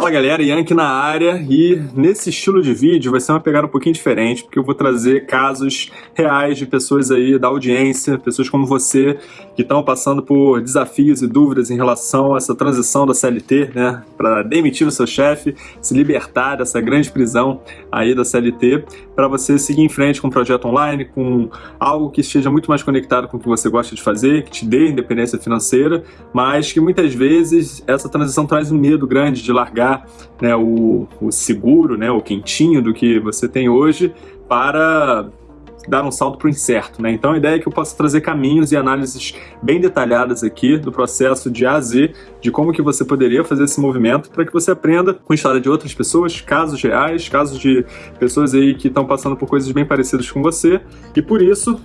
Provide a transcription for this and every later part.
Fala galera, Yankee na área. E nesse estilo de vídeo vai ser uma pegada um pouquinho diferente porque eu vou trazer casos reais de pessoas aí da audiência, pessoas como você que estão passando por desafios e dúvidas em relação a essa transição da CLT, né, para demitir o seu chefe, se libertar dessa grande prisão aí da CLT, para você seguir em frente com um projeto online, com algo que esteja muito mais conectado com o que você gosta de fazer, que te dê independência financeira, mas que muitas vezes essa transição traz um medo grande de largar né, o, o seguro, né, o quentinho do que você tem hoje para dar um salto para o incerto. Né? Então a ideia é que eu possa trazer caminhos e análises bem detalhadas aqui do processo de A a Z, de como que você poderia fazer esse movimento para que você aprenda com a história de outras pessoas, casos reais, casos de pessoas aí que estão passando por coisas bem parecidas com você, e por isso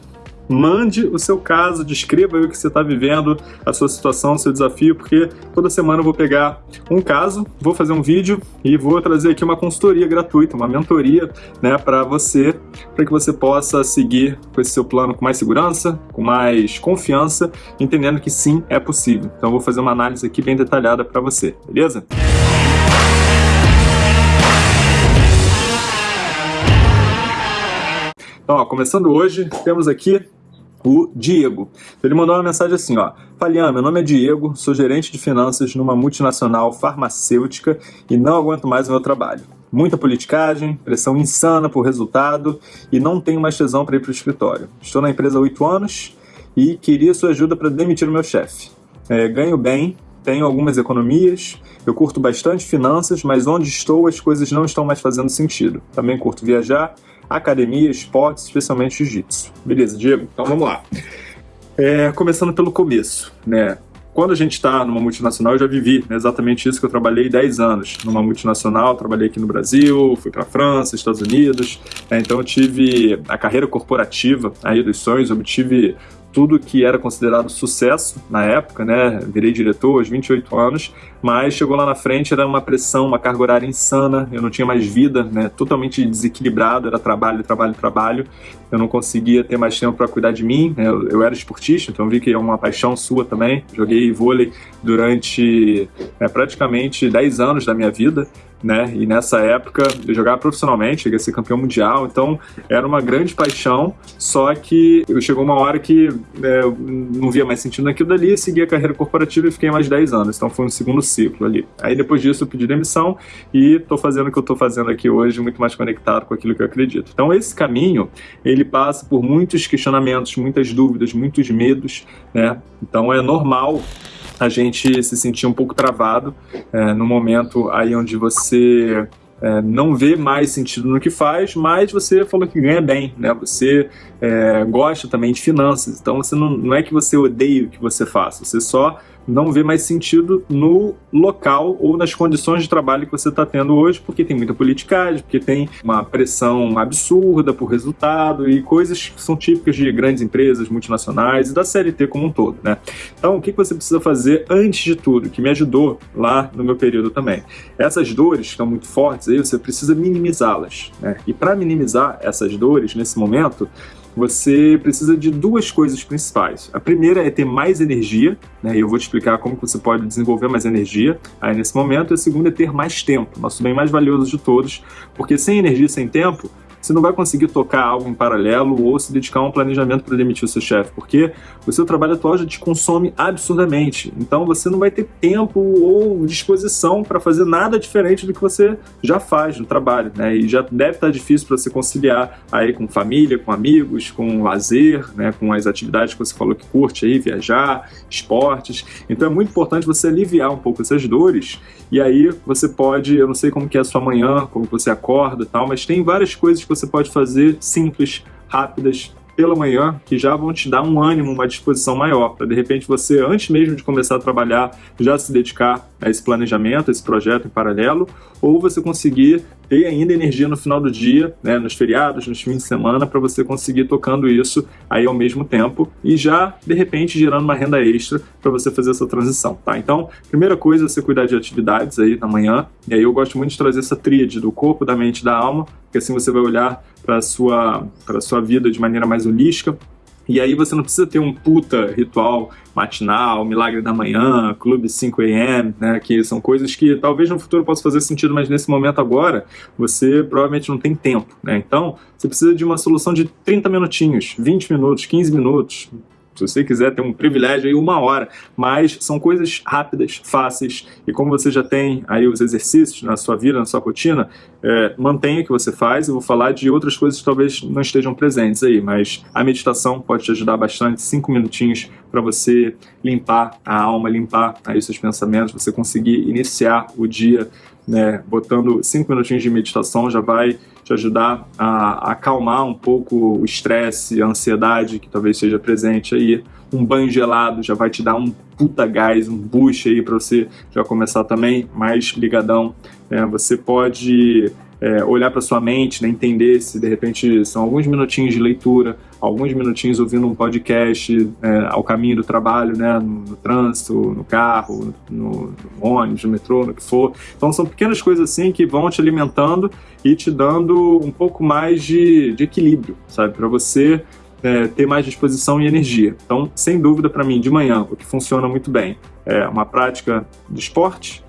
mande o seu caso, descreva o que você está vivendo, a sua situação, o seu desafio, porque toda semana eu vou pegar um caso, vou fazer um vídeo e vou trazer aqui uma consultoria gratuita, uma mentoria, né, para você, para que você possa seguir com esse seu plano com mais segurança, com mais confiança, entendendo que sim, é possível. Então eu vou fazer uma análise aqui bem detalhada para você, beleza? Então, ó, começando hoje, temos aqui o Diego. Ele mandou uma mensagem assim, ó. Falian, meu nome é Diego, sou gerente de finanças numa multinacional farmacêutica e não aguento mais o meu trabalho. Muita politicagem, pressão insana por resultado e não tenho mais tesão para ir para o escritório. Estou na empresa há oito anos e queria sua ajuda para demitir o meu chefe. É, ganho bem, tenho algumas economias, eu curto bastante finanças, mas onde estou as coisas não estão mais fazendo sentido. Também curto viajar, academia, esportes, especialmente jiu-jitsu. Beleza, Diego? Então vamos lá. É, começando pelo começo, né? Quando a gente está numa multinacional, eu já vivi né, exatamente isso que eu trabalhei 10 anos numa multinacional, trabalhei aqui no Brasil, fui para França, Estados Unidos, né, então eu tive a carreira corporativa aí dos sonhos, obtive tudo que era considerado sucesso na época, né? Virei diretor aos 28 anos, mas chegou lá na frente, era uma pressão, uma carga horária insana, eu não tinha mais vida, né? Totalmente desequilibrado, era trabalho, trabalho, trabalho. Eu não conseguia ter mais tempo para cuidar de mim, né? eu, eu, era esportista, então vi que é uma paixão sua também. Joguei vôlei durante é, praticamente 10 anos da minha vida, né? E nessa época eu jogava profissionalmente, cheguei a ser campeão mundial, então era uma grande paixão, só que chegou uma hora que é, eu não via mais sentido naquilo dali, segui a carreira corporativa e fiquei mais 10 anos, então foi um segundo ciclo ali. Aí depois disso eu pedi demissão e tô fazendo o que eu tô fazendo aqui hoje, muito mais conectado com aquilo que eu acredito. Então esse caminho, ele passa por muitos questionamentos, muitas dúvidas, muitos medos, né? Então é normal a gente se sentir um pouco travado é, no momento aí onde você é, não vê mais sentido no que faz, mas você falou que ganha bem, né? Você é, gosta também de finanças, então você não, não é que você odeia o que você faz, você só não vê mais sentido no local ou nas condições de trabalho que você está tendo hoje, porque tem muita politicagem, porque tem uma pressão absurda por resultado e coisas que são típicas de grandes empresas multinacionais e da CLT como um todo, né? Então, o que você precisa fazer antes de tudo, que me ajudou lá no meu período também? Essas dores que estão muito fortes aí, você precisa minimizá-las, né? E para minimizar essas dores nesse momento, você precisa de duas coisas principais. A primeira é ter mais energia, né, e eu vou te explicar como você pode desenvolver mais energia aí nesse momento. A segunda é ter mais tempo, nosso bem mais valioso de todos, porque sem energia, sem tempo, você não vai conseguir tocar algo em paralelo ou se dedicar a um planejamento para demitir o seu chefe, porque o seu trabalho atual já te consome absurdamente. Então você não vai ter tempo ou disposição para fazer nada diferente do que você já faz no trabalho, né? E já deve estar difícil para você conciliar aí com família, com amigos, com lazer, né? Com as atividades que você falou que curte aí, viajar, esportes. Então é muito importante você aliviar um pouco essas dores e aí você pode, eu não sei como que é a sua manhã, como você acorda e tal, mas tem várias coisas que você pode fazer simples, rápidas, pela manhã, que já vão te dar um ânimo, uma disposição maior, para de repente você, antes mesmo de começar a trabalhar, já se dedicar a esse planejamento, a esse projeto em paralelo, ou você conseguir ter ainda energia no final do dia, né, nos feriados, nos fins de semana, para você conseguir tocando isso aí ao mesmo tempo e já, de repente, gerando uma renda extra para você fazer essa transição, tá? Então, primeira coisa é você cuidar de atividades aí na manhã, e aí eu gosto muito de trazer essa tríade do corpo, da mente e da alma, porque assim você vai olhar para a sua, sua vida de maneira mais holística, E aí você não precisa ter um puta ritual matinal, milagre da manhã, clube 5 a.m., né, que são coisas que talvez no futuro possam fazer sentido, mas nesse momento agora você provavelmente não tem tempo, né? Então, você precisa de uma solução de 30 minutinhos, 20 minutos, 15 minutos, se você quiser ter um privilégio aí, uma hora. Mas são coisas rápidas, fáceis, e como você já tem aí os exercícios na sua vida, na sua rotina, é, mantenha o que você faz. Eu vou falar de outras coisas que talvez não estejam presentes aí, mas a meditação pode te ajudar bastante, cinco minutinhos para você limpar a alma, limpar aí seus pensamentos, você conseguir iniciar o dia né, botando cinco minutinhos de meditação já vai te ajudar a, acalmar um pouco o estresse, a ansiedade que talvez seja presente aí. Um banho gelado já vai te dar um puta gás, um boost aí para você já começar também mais ligadão. É, você pode é, olhar para sua mente, né, entender se de repente são alguns minutinhos de leitura, alguns minutinhos ouvindo um podcast é, ao caminho do trabalho, né, no, no trânsito, no carro, no, no, ônibus, no metrô, no que for. Então são pequenas coisas assim que vão te alimentando e te dando um pouco mais de, de equilíbrio, sabe, para você é, ter mais disposição e energia. Então, sem dúvida, para mim, de manhã, o que funciona muito bem é uma prática de esporte,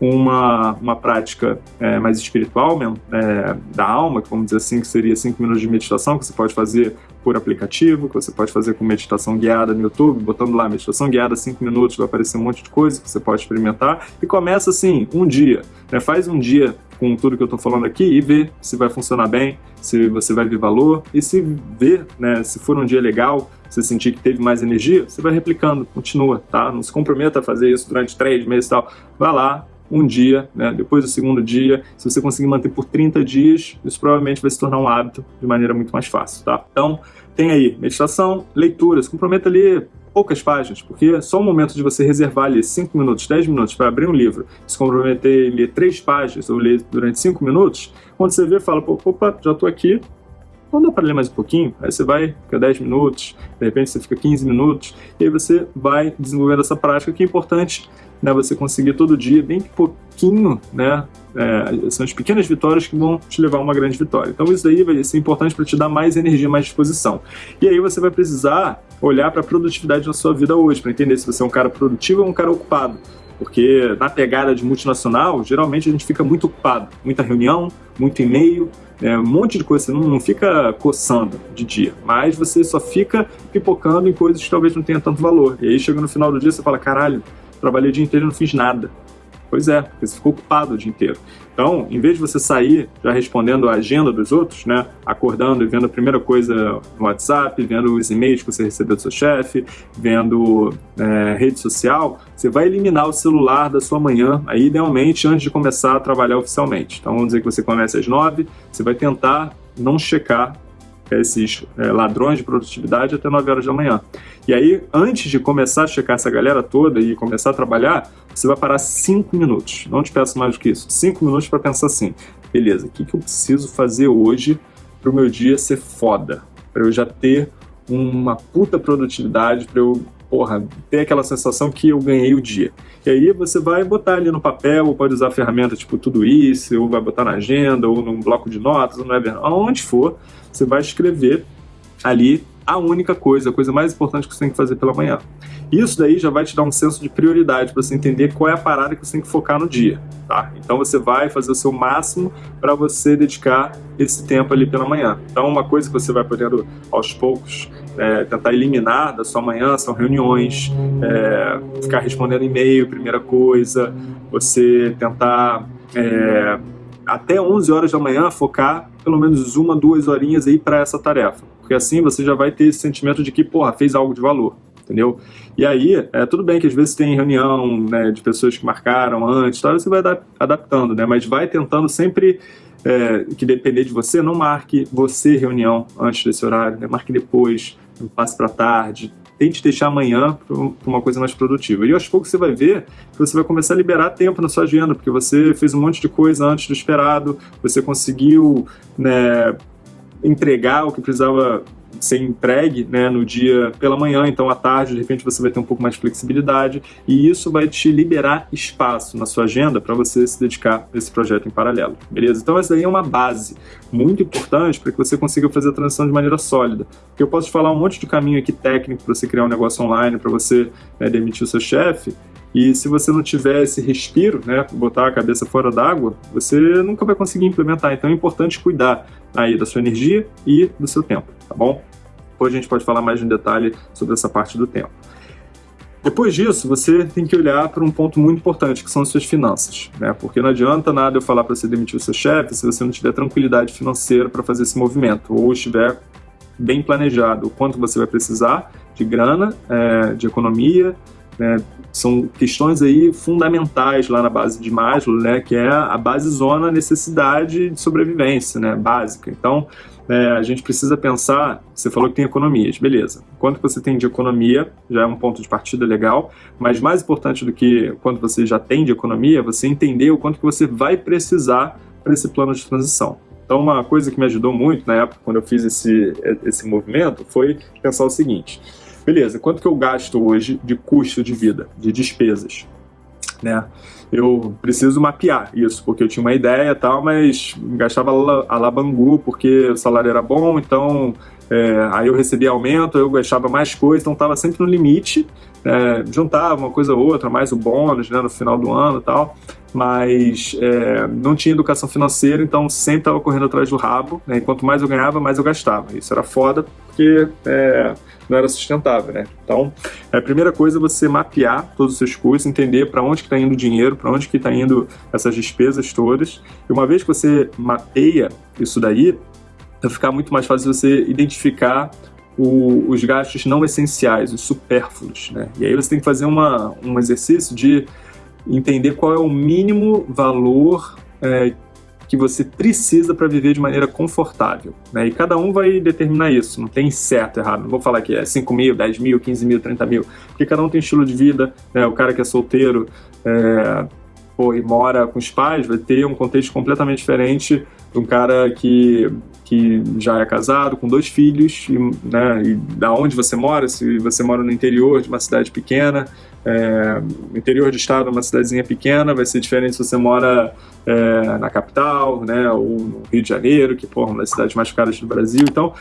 uma, uma prática é, mais espiritual mesmo, é, da alma, vamos dizer assim, que seria 5 minutos de meditação, que você pode fazer por aplicativo, que você pode fazer com meditação guiada no YouTube, botando lá meditação guiada 5 minutos, vai aparecer um monte de coisa que você pode experimentar, e começa assim, um dia, né? faz um dia com tudo que eu estou falando aqui e vê se vai funcionar bem, se você vai ver valor, e se ver, né, se for um dia legal, você sentir que teve mais energia, você vai replicando, continua, tá? Não se comprometa a fazer isso durante três meses e tal. Vai lá, um dia, né? depois do segundo dia, se você conseguir manter por 30 dias, isso provavelmente vai se tornar um hábito de maneira muito mais fácil, tá? Então, tem aí meditação, leitura, se comprometa a ler poucas páginas, porque é só o momento de você reservar ali 5 minutos, 10 minutos para abrir um livro, se comprometer a ler 3 páginas ou ler durante 5 minutos, quando você vê, fala, opa, já estou aqui, não dá para ler mais um pouquinho? Aí você vai, fica 10 minutos, de repente você fica 15 minutos, e aí você vai desenvolvendo essa prática que é importante né, você conseguir todo dia, bem pouquinho, né, é, são as pequenas vitórias que vão te levar a uma grande vitória. Então isso daí vai ser importante para te dar mais energia, mais disposição. E aí você vai precisar olhar para a produtividade na sua vida hoje, para entender se você é um cara produtivo ou um cara ocupado. Porque na pegada de multinacional, geralmente a gente fica muito ocupado. Muita reunião, muito e-mail, é, um monte de coisa. Você não, não fica coçando de dia, mas você só fica pipocando em coisas que talvez não tenha tanto valor. E aí chega no final do dia você fala, caralho, trabalhei o dia inteiro e não fiz nada. Pois é, porque você ficou ocupado o dia inteiro. Então, em vez de você sair já respondendo a agenda dos outros, né, acordando e vendo a primeira coisa no WhatsApp, vendo os e-mails que você recebeu do seu chefe, vendo é, rede social, você vai eliminar o celular da sua manhã, aí idealmente antes de começar a trabalhar oficialmente. Então, vamos dizer que você começa às nove, você vai tentar não checar esses é, ladrões de produtividade até 9 horas da manhã. E aí, antes de começar a checar essa galera toda e começar a trabalhar, você vai parar 5 minutos. Não te peço mais do que isso. 5 minutos para pensar assim, beleza, o que, que eu preciso fazer hoje para o meu dia ser foda? Para eu já ter uma puta produtividade, para eu porra, ter aquela sensação que eu ganhei o dia. E aí você vai botar ali no papel, ou pode usar ferramenta tipo tudo isso, ou vai botar na agenda, ou num bloco de notas, ou no Evernote, aonde for, você vai escrever ali a única coisa, a coisa mais importante que você tem que fazer pela manhã. Isso daí já vai te dar um senso de prioridade para você entender qual é a parada que você tem que focar no dia, tá? Então você vai fazer o seu máximo para você dedicar esse tempo ali pela manhã. Então uma coisa que você vai podendo aos poucos é, tentar eliminar da sua manhã são reuniões, é, ficar respondendo e-mail, primeira coisa, você tentar é, até 11 horas da manhã focar pelo menos uma, duas horinhas aí para essa tarefa. Porque assim você já vai ter esse sentimento de que, porra, fez algo de valor, entendeu? E aí, é, tudo bem que às vezes tem reunião né, de pessoas que marcaram antes, tal, você vai adaptando, né? Mas vai tentando sempre é, que depender de você, não marque você reunião antes desse horário, né? marque depois, passe para tarde, tente deixar amanhã para uma coisa mais produtiva. E aos poucos você vai ver que você vai começar a liberar tempo na sua agenda, porque você fez um monte de coisa antes do esperado, você conseguiu né, entregar o que precisava ser entregue né, no dia pela manhã, então à tarde, de repente, você vai ter um pouco mais de flexibilidade e isso vai te liberar espaço na sua agenda para você se dedicar a esse projeto em paralelo, beleza? Então essa daí é uma base muito importante para que você consiga fazer a transição de maneira sólida. Porque eu posso te falar um monte de caminho aqui técnico para você criar um negócio online, para você né, demitir o seu chefe, e se você não tiver esse respiro, né, botar a cabeça fora d'água, você nunca vai conseguir implementar. Então é importante cuidar aí da sua energia e do seu tempo, tá bom? Depois a gente pode falar mais em detalhe sobre essa parte do tempo. Depois disso, você tem que olhar para um ponto muito importante, que são as suas finanças, né? Porque não adianta nada eu falar para você demitir o seu chefe se você não tiver tranquilidade financeira para fazer esse movimento, ou estiver bem planejado o quanto você vai precisar de grana, é, de economia, né? São questões aí fundamentais lá na base de Maslow, né? Que é a base zona necessidade de sobrevivência, né? Básica. Então, é, a gente precisa pensar, você falou que tem economias, beleza. Quanto você tem de economia já é um ponto de partida legal, mas mais importante do que quanto você já tem de economia, você entender o quanto que você vai precisar para esse plano de transição. Então, uma coisa que me ajudou muito na época, quando eu fiz esse, esse movimento, foi pensar o seguinte, beleza, quanto que eu gasto hoje de custo de vida, de despesas? Né? Eu preciso mapear isso, porque eu tinha uma ideia e tal, mas gastava a labangu porque o salário era bom, então é, aí eu recebia aumento, eu gastava mais coisa, então estava sempre no limite, é, juntava uma coisa ou outra, mais o bônus né, no final do ano e tal, mas é, não tinha educação financeira, então sempre estava correndo atrás do rabo, né, e quanto mais eu ganhava, mais eu gastava. Isso era foda, porque é, não era sustentável, né? Então, a primeira coisa é você mapear todos os seus custos, entender para onde está indo o dinheiro, para onde está indo essas despesas todas. E uma vez que você mapeia isso daí, vai ficar muito mais fácil você identificar o, os gastos não essenciais, os supérfluos, né? E aí você tem que fazer uma, um exercício de entender qual é o mínimo valor é, que você precisa para viver de maneira confortável. Né? E cada um vai determinar isso, não tem certo errado. Não vou falar que é 5 mil, 10 mil, 15 mil, 30 mil, porque cada um tem estilo de vida. Né? O cara que é solteiro é, pô, e mora com os pais vai ter um contexto completamente diferente um cara que, que já é casado, com dois filhos, e, né, e da onde você mora, se você mora no interior de uma cidade pequena, é, interior do estado, uma cidadezinha pequena, vai ser diferente se você mora é, na capital, né, ou no Rio de Janeiro, que é uma das cidades mais caras do Brasil. Então,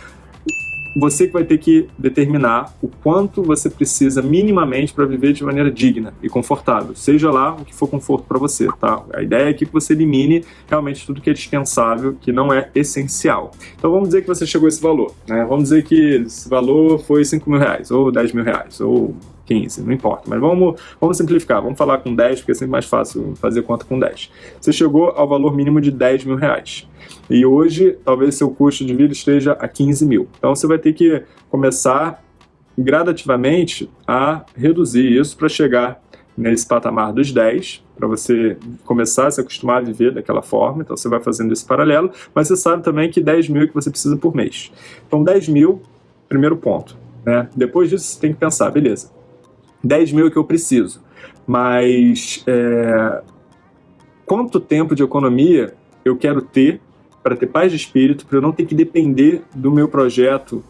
você que vai ter que determinar o quanto você precisa minimamente para viver de maneira digna e confortável, seja lá o que for conforto para você, tá? A ideia é que você elimine realmente tudo que é dispensável, que não é essencial. Então vamos dizer que você chegou a esse valor, né? Vamos dizer que esse valor foi 5 mil reais, ou 10 mil reais, ou 15, não importa. Mas vamos, vamos simplificar, vamos falar com 10, porque é sempre mais fácil fazer conta com 10. Você chegou ao valor mínimo de 10 mil reais. E hoje, talvez seu custo de vida esteja a 15 mil. Então você vai ter que começar gradativamente a reduzir isso para chegar nesse patamar dos 10, para você começar a se acostumar a viver daquela forma, então você vai fazendo esse paralelo, mas você sabe também que 10 mil é que você precisa por mês. Então 10 mil, primeiro ponto. Né? Depois disso você tem que pensar, beleza, 10 mil que eu preciso, mas é, quanto tempo de economia eu quero ter para ter paz de espírito, para eu não ter que depender do meu projeto,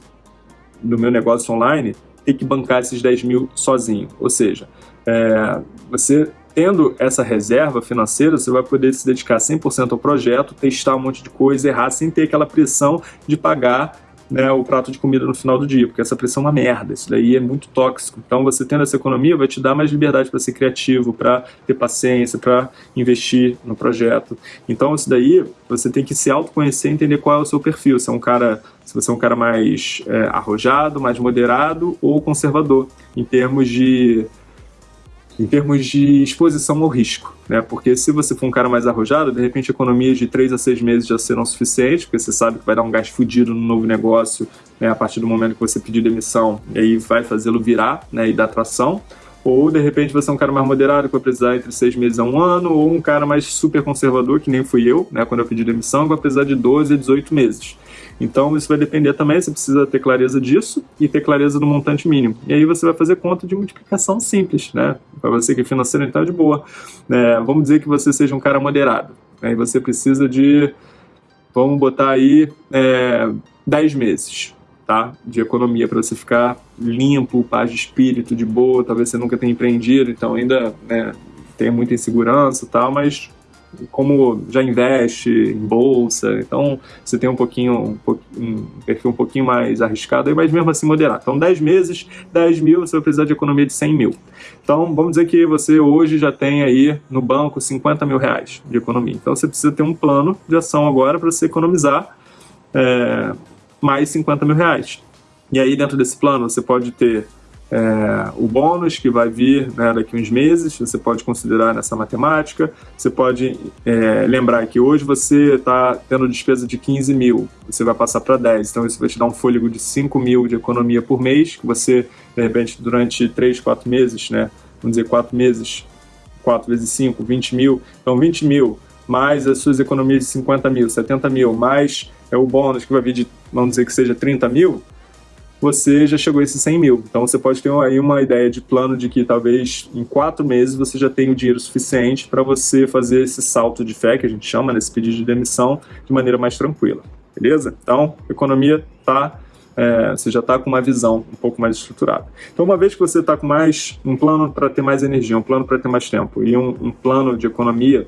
do meu negócio online, ter que bancar esses 10 mil sozinho. Ou seja, é, você tendo essa reserva financeira, você vai poder se dedicar 100% ao projeto, testar um monte de coisa, errar, sem ter aquela pressão de pagar né, o prato de comida no final do dia, porque essa pressão é uma merda, isso daí é muito tóxico. Então você tendo essa economia vai te dar mais liberdade para ser criativo, para ter paciência, para investir no projeto. Então isso daí você tem que se autoconhecer e entender qual é o seu perfil, se é um cara se você é um cara mais é, arrojado, mais moderado ou conservador, em termos de em termos de exposição ao risco, né? Porque se você for um cara mais arrojado, de repente economias de 3 a 6 meses já serão suficientes, porque você sabe que vai dar um gás fudido no novo negócio né, a partir do momento que você pedir demissão, e aí vai fazê-lo virar né, e dar tração. Ou de repente você é um cara mais moderado que vai precisar entre seis meses a um ano, ou um cara mais super conservador, que nem fui eu, né, quando eu pedi demissão, que vai precisar de 12 a 18 meses. Então isso vai depender também, você precisa ter clareza disso e ter clareza do montante mínimo. E aí você vai fazer conta de multiplicação simples, né? Para você que é financeiro, então é de boa. É, vamos dizer que você seja um cara moderado. Aí você precisa de, vamos botar aí, é, 10 meses. tá? De economia para você ficar limpo, paz de espírito, de boa. Talvez você nunca tenha empreendido, então ainda né, tenha muita insegurança e tal, mas como já investe em bolsa, então você tem um pouquinho, um, um um pouquinho mais arriscado, mas mesmo assim moderado. Então 10 meses, 10 mil, você vai precisar de economia de 100 mil. Então vamos dizer que você hoje já tem aí no banco 50 mil reais de economia. Então você precisa ter um plano de ação agora para você economizar é, mais 50 mil reais. E aí dentro desse plano você pode ter é, o bônus que vai vir né, daqui uns meses, você pode considerar nessa matemática, você pode é, lembrar que hoje você está tendo despesa de 15 mil, você vai passar para 10, então isso vai te dar um fôlego de 5 mil de economia por mês, que você, de repente, durante 3, 4 meses, né, vamos dizer 4 meses, 4 vezes 5, 20 mil, então 20 mil mais as suas economias de 50 mil, 70 mil, mais é o bônus que vai vir de, vamos dizer que seja 30 mil, você já chegou a esses 100 mil. Então você pode ter aí uma ideia de plano de que talvez em quatro meses você já tenha o dinheiro suficiente para você fazer esse salto de fé, que a gente chama, nesse pedido de demissão, de maneira mais tranquila. Beleza? Então, economia está é, você já está com uma visão um pouco mais estruturada. Então, uma vez que você está com mais um plano para ter mais energia, um plano para ter mais tempo e um, um, plano de economia,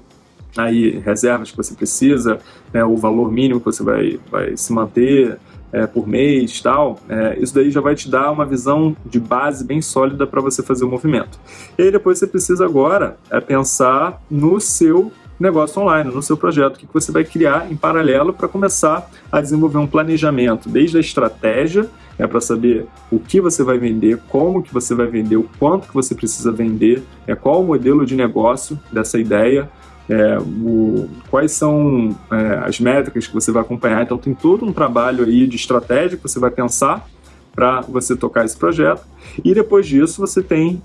aí reservas que você precisa, né, o valor mínimo que você vai, vai se manter, é, por mês tal, é, isso daí já vai te dar uma visão de base bem sólida para você fazer o movimento. E aí depois você precisa agora é, pensar no seu negócio online, no seu projeto, o que você vai criar em paralelo para começar a desenvolver um planejamento, desde a estratégia, é para saber o que você vai vender, como que você vai vender, o quanto que você precisa vender, é qual o modelo de negócio dessa ideia, é, o, quais são é, as métricas que você vai acompanhar. Então tem todo um trabalho aí de estratégia que você vai pensar para você tocar esse projeto. E depois disso você tem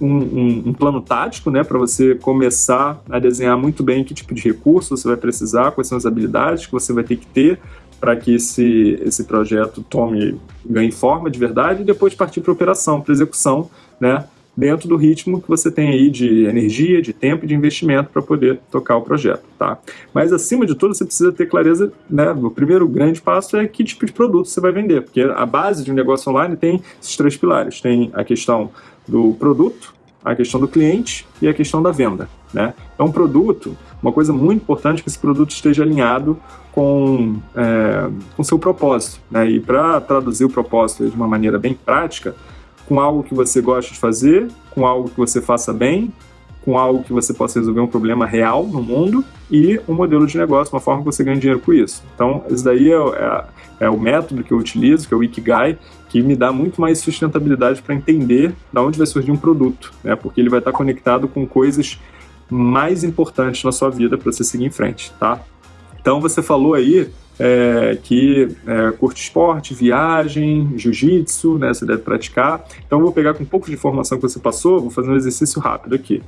um, um, um plano tático, né, para você começar a desenhar muito bem que tipo de recurso você vai precisar, quais são as habilidades que você vai ter que ter para que esse, esse projeto tome, ganhe forma de verdade e depois partir para operação, para execução, né, dentro do ritmo que você tem aí de energia, de tempo e de investimento para poder tocar o projeto, tá? Mas acima de tudo você precisa ter clareza, né? O primeiro grande passo é que tipo de produto você vai vender, porque a base de um negócio online tem esses três pilares, tem a questão do produto, a questão do cliente e a questão da venda, né? Então, produto, uma coisa muito importante é que esse produto esteja alinhado com é, o seu propósito, né? E para traduzir o propósito de uma maneira bem prática, com algo que você gosta de fazer, com algo que você faça bem, com algo que você possa resolver um problema real no mundo e um modelo de negócio, uma forma que você ganha dinheiro com isso. Então, isso daí é, é, é o método que eu utilizo, que é o Ikigai, que me dá muito mais sustentabilidade para entender de onde vai surgir um produto, né? porque ele vai estar conectado com coisas mais importantes na sua vida para você seguir em frente, tá? Então, você falou aí é, que é, curte esporte, viagem, jiu-jitsu, né, você deve praticar. Então eu vou pegar com um pouco de informação que você passou, vou fazer um exercício rápido aqui.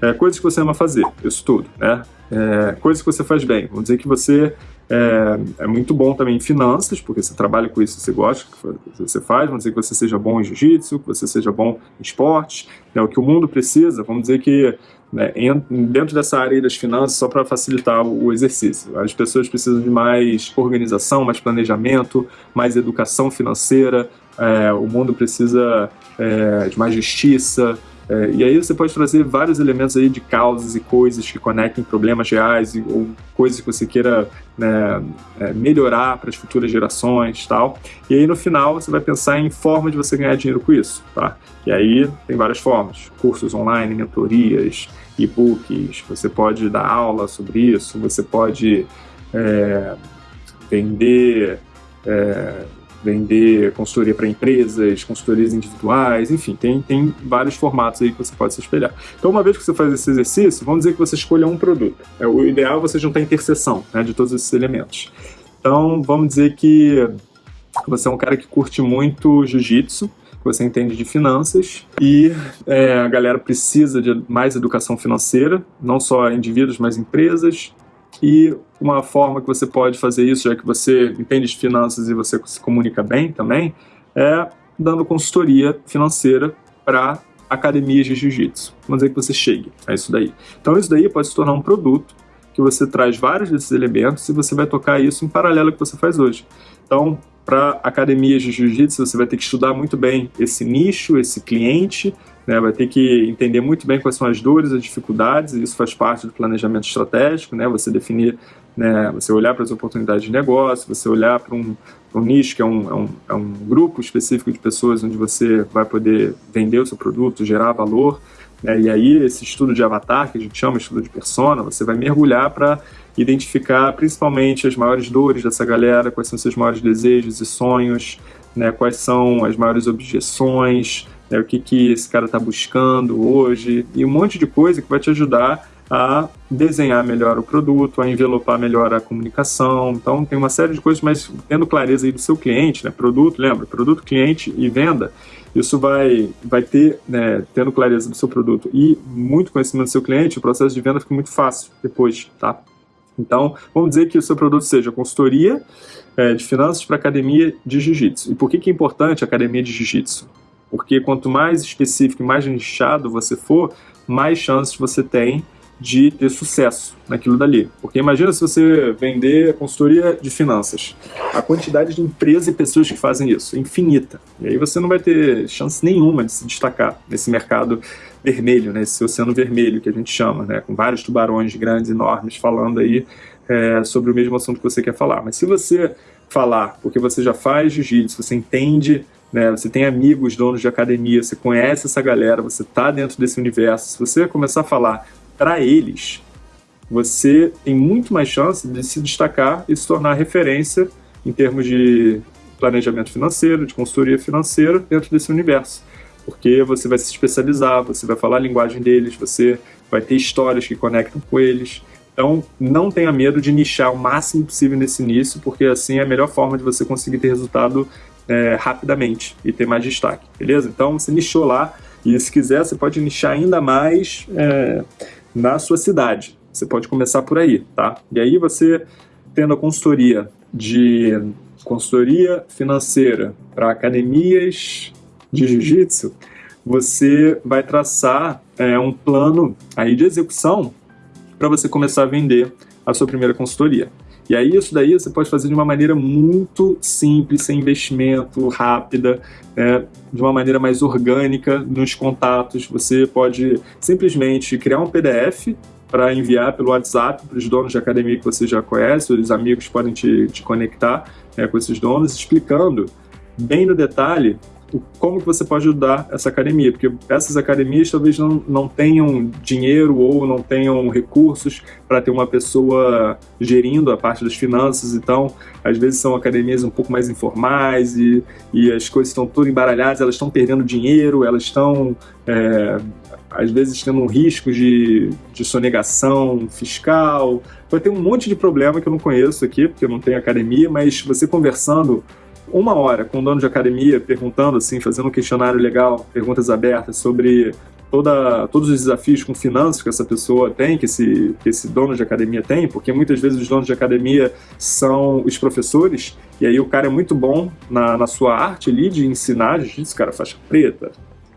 É, coisas que você ama fazer, isso tudo, né? É, coisas que você faz bem. Vamos dizer que você é, é, muito bom também em finanças, porque você trabalha com isso, você gosta que você faz. Vamos dizer que você seja bom em jiu-jitsu, que você seja bom em esportes. Né, o que o mundo precisa, vamos dizer que né, dentro dessa área das finanças, só para facilitar o exercício. As pessoas precisam de mais organização, mais planejamento, mais educação financeira, é, o mundo precisa é, de mais justiça, é, e aí você pode trazer vários elementos aí de causas e coisas que conectem problemas reais e, ou coisas que você queira né, é, melhorar para as futuras gerações tal. E aí no final você vai pensar em forma de você ganhar dinheiro com isso, tá? E aí tem várias formas, cursos online, mentorias, e-books, você pode dar aula sobre isso, você pode é, vender, é, vender consultoria para empresas, consultorias individuais, enfim, tem, tem vários formatos aí que você pode se espelhar. Então, uma vez que você faz esse exercício, vamos dizer que você escolha um produto. É, o ideal é você juntar a interseção né, de todos esses elementos. Então, vamos dizer que você é um cara que curte muito jiu-jitsu, que você entende de finanças e é, a galera precisa de mais educação financeira, não só indivíduos, mas empresas. E uma forma que você pode fazer isso, já que você entende de finanças e você se comunica bem também, é dando consultoria financeira para academias de jiu-jitsu. Vamos dizer que você chegue a isso daí. Então isso daí pode se tornar um produto que você traz vários desses elementos e você vai tocar isso em paralelo ao que você faz hoje. Então, para academias de jiu-jitsu, você vai ter que estudar muito bem esse nicho, esse cliente, né? vai ter que entender muito bem quais são as dores, as dificuldades, e isso faz parte do planejamento estratégico, né? você definir, né? você olhar para as oportunidades de negócio, você olhar para um, um, nicho que é um, é, um, é um grupo específico de pessoas onde você vai poder vender o seu produto, gerar valor, né? e aí esse estudo de avatar, que a gente chama estudo de persona, você vai mergulhar para identificar principalmente as maiores dores dessa galera, quais são seus maiores desejos e sonhos, né, quais são as maiores objeções, né, o que, que esse cara está buscando hoje, e um monte de coisa que vai te ajudar a desenhar melhor o produto, a envelopar melhor a comunicação. Então, tem uma série de coisas, mas tendo clareza aí do seu cliente, né? Produto, lembra? Produto, cliente e venda. Isso vai, vai ter, né, tendo clareza do seu produto e muito conhecimento do seu cliente, o processo de venda fica muito fácil depois, tá? Então, vamos dizer que o seu produto seja consultoria é, de finanças para academia de jiu-jitsu. E por que, que é importante a academia de jiu-jitsu? Porque quanto mais específico e mais nichado você for, mais chances você tem de ter sucesso naquilo dali. Porque imagina se você vender consultoria de finanças. A quantidade de empresas e pessoas que fazem isso é infinita. E aí você não vai ter chance nenhuma de se destacar nesse mercado vermelho, né? esse oceano vermelho que a gente chama, né? com vários tubarões grandes, enormes, falando aí é, sobre o mesmo assunto que você quer falar. Mas se você falar, porque você já faz jiu-jitsu, você entende né, você tem amigos, donos de academia, você conhece essa galera, você está dentro desse universo. Se você começar a falar para eles, você tem muito mais chance de se destacar e se tornar referência em termos de planejamento financeiro, de consultoria financeira dentro desse universo. Porque você vai se especializar, você vai falar a linguagem deles, você vai ter histórias que conectam com eles. Então, não tenha medo de nichar o máximo possível nesse início, porque assim é a melhor forma de você conseguir ter resultado é, rapidamente e ter mais destaque, beleza? Então, você nichou lá, e se quiser, você pode nichar ainda mais é, na sua cidade. Você pode começar por aí, tá? E aí você, tendo a consultoria de consultoria financeira para academias de jiu-jitsu, você vai traçar é, um plano aí de execução para você começar a vender a sua primeira consultoria. E aí isso daí você pode fazer de uma maneira muito simples, sem investimento, rápida, né, de uma maneira mais orgânica nos contatos. Você pode simplesmente criar um PDF para enviar pelo WhatsApp para os donos de academia que você já conhece, os amigos podem te, te conectar né, com esses donos, explicando bem no detalhe como que você pode ajudar essa academia, porque essas academias talvez não, não tenham dinheiro ou não tenham recursos para ter uma pessoa gerindo a parte das finanças, então às vezes são academias um pouco mais informais e, e as coisas estão todas embaralhadas, elas estão perdendo dinheiro, elas estão é, às vezes tendo um risco de, de sonegação fiscal, vai ter um monte de problema que eu não conheço aqui, porque eu não tenho academia, mas você conversando uma hora com o dono de academia, perguntando assim, fazendo um questionário legal, perguntas abertas sobre toda, todos os desafios com finanças que essa pessoa tem, que esse, que esse dono de academia tem, porque muitas vezes os donos de academia são os professores, e aí o cara é muito bom na, na sua arte ali de ensinar jiu-jitsu, cara faixa preta,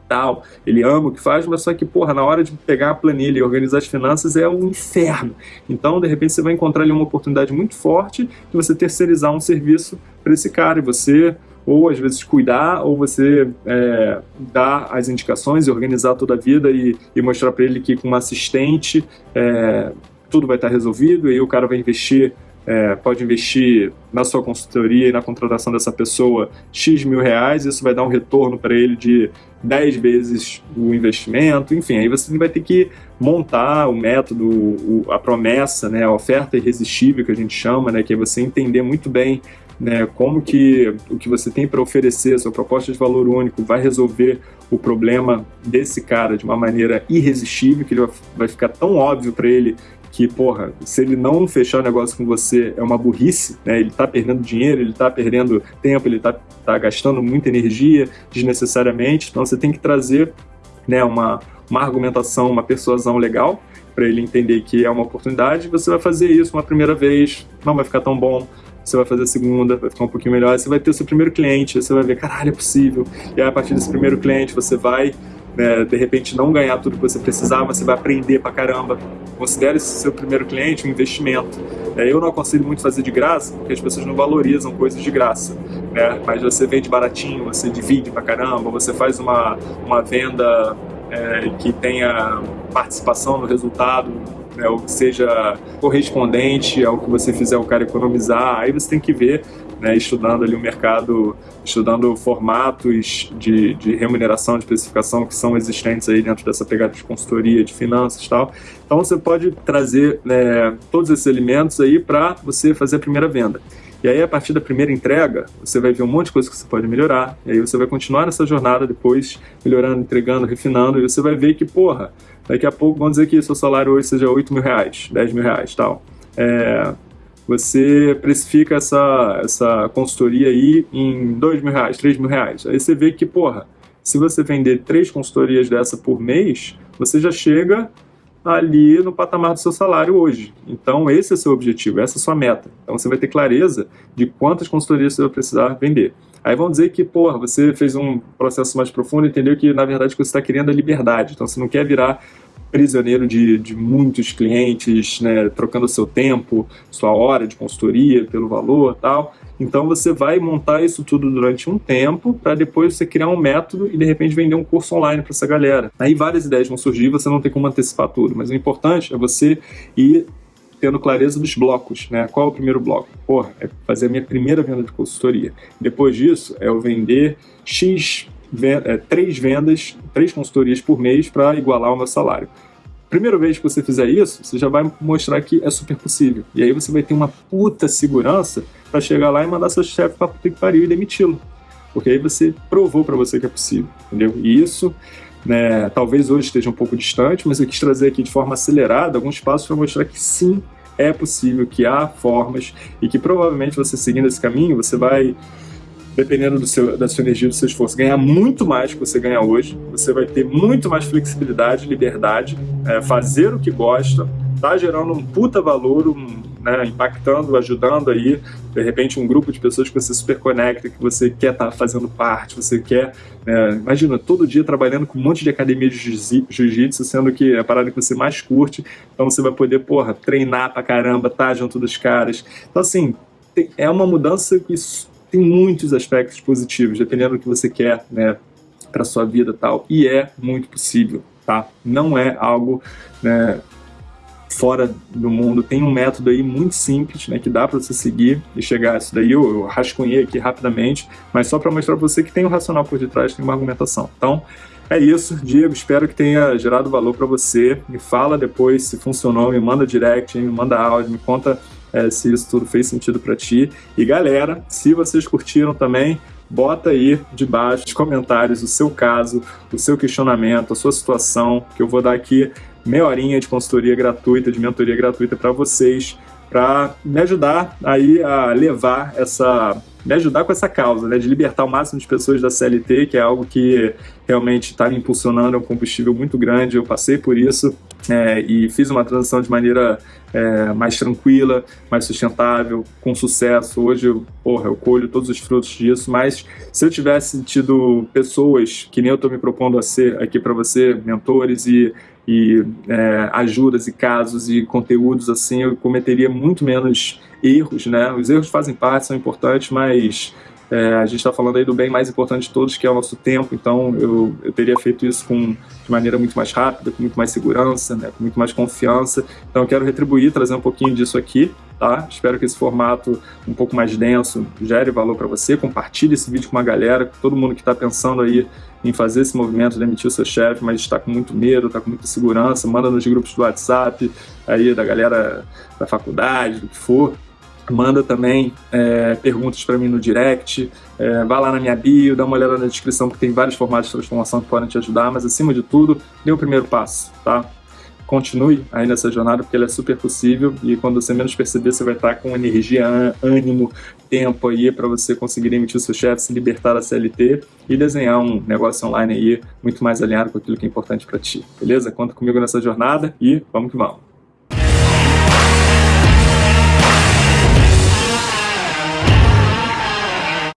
tal, ele ama o que faz, mas só que, porra, na hora de pegar a planilha e organizar as finanças é um inferno. Então, de repente, você vai encontrar ali uma oportunidade muito forte de você terceirizar um serviço para esse cara e você ou às vezes cuidar, ou você é, dar as indicações e organizar toda a vida e, e mostrar para ele que com um assistente é, tudo vai estar resolvido e aí o cara vai investir é, pode investir na sua consultoria e na contratação dessa pessoa X mil reais, isso vai dar um retorno para ele de 10 vezes o investimento, enfim, aí você vai ter que montar o método, o, a promessa, né, a oferta irresistível que a gente chama, né, que é você entender muito bem né, como que o que você tem para oferecer, sua proposta de valor único vai resolver o problema desse cara de uma maneira irresistível, que ele vai ficar tão óbvio para ele que, porra, se ele não fechar negócio com você é uma burrice, né? Ele tá perdendo dinheiro, ele tá perdendo tempo, ele tá, tá gastando muita energia desnecessariamente. Então você tem que trazer né, uma, uma argumentação, uma persuasão legal para ele entender que é uma oportunidade. Você vai fazer isso uma primeira vez, não vai ficar tão bom. Você vai fazer a segunda, vai ficar um pouquinho melhor. Você vai ter o seu primeiro cliente, você vai ver, caralho, é possível. E aí, a partir desse primeiro cliente, você vai né, de repente não ganhar tudo que você precisava, você vai aprender pra caramba. Considere esse seu primeiro cliente um investimento. É, eu não aconselho muito fazer de graça, porque as pessoas não valorizam coisas de graça. Né? Mas você vende baratinho, você divide pra caramba, você faz uma, uma venda é, que tenha participação no resultado, né, ou que seja correspondente ao que você fizer o cara economizar, aí você tem que ver, né, estudando ali o mercado, estudando formatos de, de remuneração, de especificação que são existentes aí dentro dessa pegada de consultoria, de finanças e tal. Então você pode trazer né, todos esses elementos aí para você fazer a primeira venda. E aí, a partir da primeira entrega, você vai ver um monte de coisa que você pode melhorar. E aí você vai continuar nessa jornada depois, melhorando, entregando, refinando, e você vai ver que, porra, daqui a pouco, vamos dizer que seu salário hoje seja 8 mil reais, 10 mil reais tal. É, você precifica essa, essa consultoria aí em 2 mil reais, 3 mil reais. Aí você vê que, porra, se você vender três consultorias dessa por mês, você já chega ali no patamar do seu salário hoje. Então esse é o seu objetivo, essa é a sua meta. Então você vai ter clareza de quantas consultorias você vai precisar vender. Aí vão dizer que, porra, você fez um processo mais profundo entendeu que, na verdade, você está querendo é liberdade. Então você não quer virar prisioneiro de, de muitos clientes, né, trocando seu tempo, sua hora de consultoria pelo valor tal. Então você vai montar isso tudo durante um tempo para depois você criar um método e de repente vender um curso online para essa galera. Aí várias ideias vão surgir, você não tem como antecipar tudo, mas o importante é você ir tendo clareza dos blocos, né? Qual é o primeiro bloco? Porra, é fazer a minha primeira venda de consultoria. Depois disso, é eu vender X, três vendas, três consultorias por mês para igualar o meu salário. Primeira vez que você fizer isso, você já vai mostrar que é super possível. E aí você vai ter uma puta segurança para chegar lá e mandar seu chefe para puta que pariu e demiti-lo. Porque aí você provou para você que é possível, entendeu? E isso, né, talvez hoje esteja um pouco distante, mas eu quis trazer aqui de forma acelerada alguns passos para mostrar que sim, é possível, que há formas e que provavelmente você seguindo esse caminho, você vai dependendo do seu, da sua energia, do seu esforço, ganhar muito mais do que você ganha hoje. Você vai ter muito mais flexibilidade, liberdade, é, fazer o que gosta, tá gerando um puta valor, um, né, impactando, ajudando aí, de repente, um grupo de pessoas que você super conecta, que você quer estar tá fazendo parte, você quer, né, imagina, todo dia trabalhando com um monte de academia de jiu-jitsu, sendo que é a parada que você mais curte, então você vai poder, porra, treinar pra caramba, tá junto dos caras. Então, assim, é uma mudança que tem muitos aspectos positivos, dependendo do que você quer, né, para sua vida tal, e é muito possível, tá? Não é algo, né, fora do mundo. Tem um método aí muito simples, né, que dá para você seguir e chegar a isso daí. Eu, eu rascunhei aqui rapidamente, mas só para mostrar para você que tem um racional por detrás, tem uma argumentação. Então, é isso, Diego. Espero que tenha gerado valor para você. Me fala depois se funcionou, me manda direct, me manda áudio, me conta é, se isso tudo fez sentido para ti. E galera, se vocês curtiram também, bota aí debaixo nos comentários o seu caso, o seu questionamento, a sua situação, que eu vou dar aqui meia horinha de consultoria gratuita, de mentoria gratuita para vocês, para me ajudar aí a levar essa me ajudar com essa causa, né, de libertar o máximo de pessoas da CLT, que é algo que realmente está me impulsionando, é um combustível muito grande, eu passei por isso é, e fiz uma transição de maneira é, mais tranquila, mais sustentável, com sucesso. Hoje, eu, porra, eu colho todos os frutos disso, mas se eu tivesse tido pessoas que nem eu estou me propondo a ser aqui para você, mentores e e é, ajudas e casos e conteúdos assim, eu cometeria muito menos erros, né? Os erros fazem parte, são importantes, mas é, a gente está falando aí do bem mais importante de todos, que é o nosso tempo, então eu, eu teria feito isso com, de maneira muito mais rápida, com muito mais segurança, né, com muito mais confiança. Então eu quero retribuir, trazer um pouquinho disso aqui, tá? Espero que esse formato um pouco mais denso gere valor para você. Compartilhe esse vídeo com uma galera, com todo mundo que está pensando aí em fazer esse movimento, demitir o seu chefe, mas está com muito medo, está com muita segurança, manda nos grupos do WhatsApp, aí da galera da faculdade, do que for, manda também é, perguntas para mim no direct, é, vai lá na minha bio, dá uma olhada na descrição que tem vários formatos de transformação que podem te ajudar, mas acima de tudo, dê o primeiro passo, tá? Continue aí nessa jornada porque ela é super possível e quando você menos perceber você vai estar com energia, ânimo, tempo aí para você conseguir emitir o seu chefe, se libertar da CLT e desenhar um negócio online aí muito mais alinhado com aquilo que é importante para ti, beleza? Conta comigo nessa jornada e vamos que vamos!